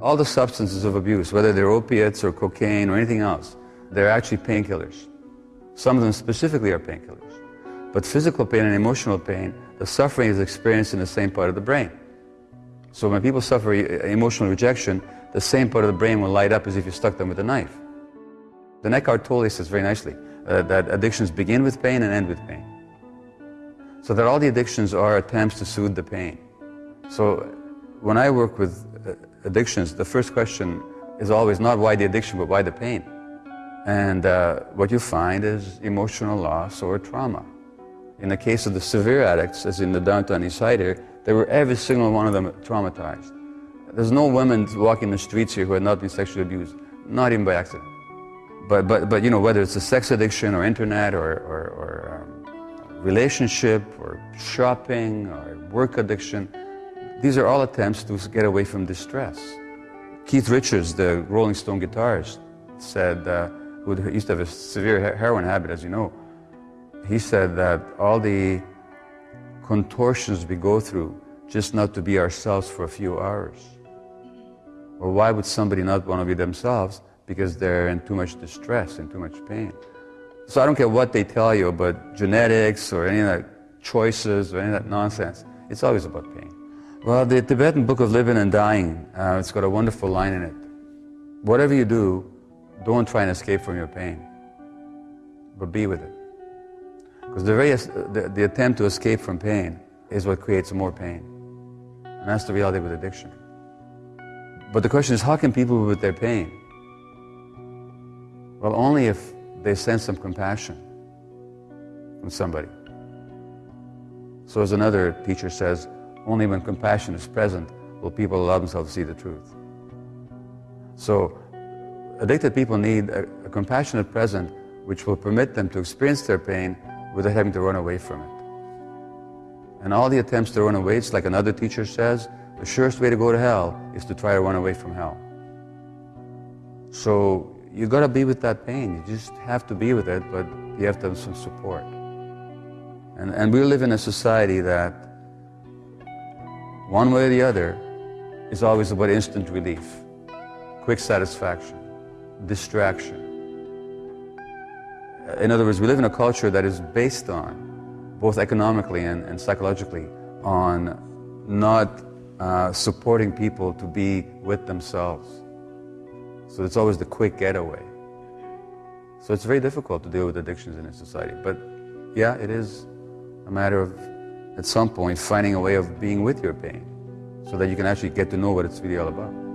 All the substances of abuse, whether they're opiates or cocaine or anything else, they're actually painkillers. Some of them specifically are painkillers. But physical pain and emotional pain, the suffering is experienced in the same part of the brain. So when people suffer emotional rejection, the same part of the brain will light up as if you stuck them with a knife. The Eckhart Tolle says very nicely uh, that addictions begin with pain and end with pain. So that all the addictions are attempts to soothe the pain. So when I work with uh, addictions, the first question is always not why the addiction, but why the pain. And uh, what you find is emotional loss or trauma. In the case of the severe addicts, as in the downtown East Side here, they were every single one of them traumatized. There's no women walking the streets here who have not been sexually abused, not even by accident. But, but, but you know, whether it's a sex addiction or internet or, or, or um, relationship or shopping or work addiction, these are all attempts to get away from distress. Keith Richards, the Rolling Stone guitarist, said, uh, who used to have a severe heroin habit, as you know, he said that all the contortions we go through just not to be ourselves for a few hours. Or why would somebody not want to be themselves? Because they're in too much distress and too much pain. So I don't care what they tell you about genetics or any of that choices or any of that nonsense. It's always about pain. Well, the Tibetan Book of Living and Dying, uh, it's got a wonderful line in it. Whatever you do, don't try and escape from your pain, but be with it. Because the, very, the, the attempt to escape from pain is what creates more pain. And that's the reality with addiction. But the question is, how can people be with their pain? Well, only if they sense some compassion from somebody. So as another teacher says, only when compassion is present will people allow themselves to see the truth. So addicted people need a, a compassionate present which will permit them to experience their pain without having to run away from it. And all the attempts to run away, it's like another teacher says, the surest way to go to hell is to try to run away from hell. So you've got to be with that pain. You just have to be with it, but you have to have some support. And, and we live in a society that, one way or the other, is always about instant relief, quick satisfaction, distraction. In other words, we live in a culture that is based on, both economically and, and psychologically, on not uh, supporting people to be with themselves. So it's always the quick getaway. So it's very difficult to deal with addictions in a society. But yeah, it is a matter of, at some point, finding a way of being with your pain so that you can actually get to know what it's really all about.